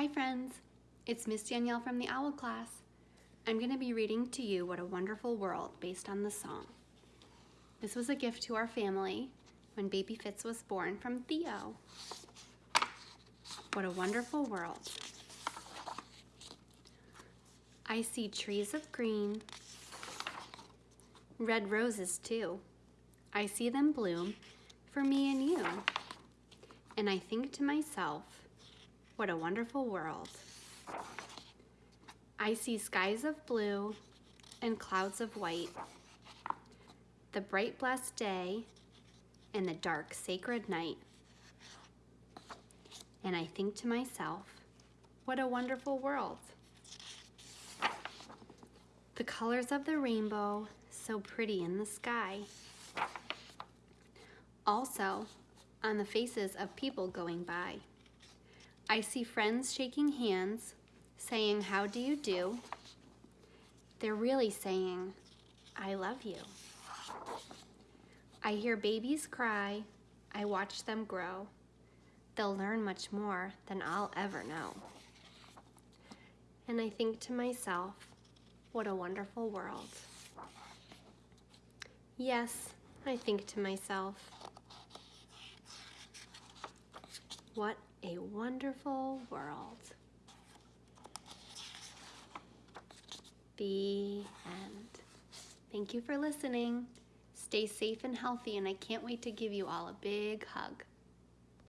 Hi friends, it's Miss Danielle from the OWL class. I'm going to be reading to you What a Wonderful World based on the song. This was a gift to our family when baby Fitz was born from Theo. What a wonderful world. I see trees of green, red roses too. I see them bloom for me and you. And I think to myself, what a wonderful world. I see skies of blue and clouds of white, the bright blessed day and the dark sacred night. And I think to myself, what a wonderful world. The colors of the rainbow, so pretty in the sky. Also, on the faces of people going by. I see friends shaking hands, saying, how do you do? They're really saying, I love you. I hear babies cry, I watch them grow. They'll learn much more than I'll ever know. And I think to myself, what a wonderful world. Yes, I think to myself, what a wonderful world. The end. Thank you for listening. Stay safe and healthy, and I can't wait to give you all a big hug.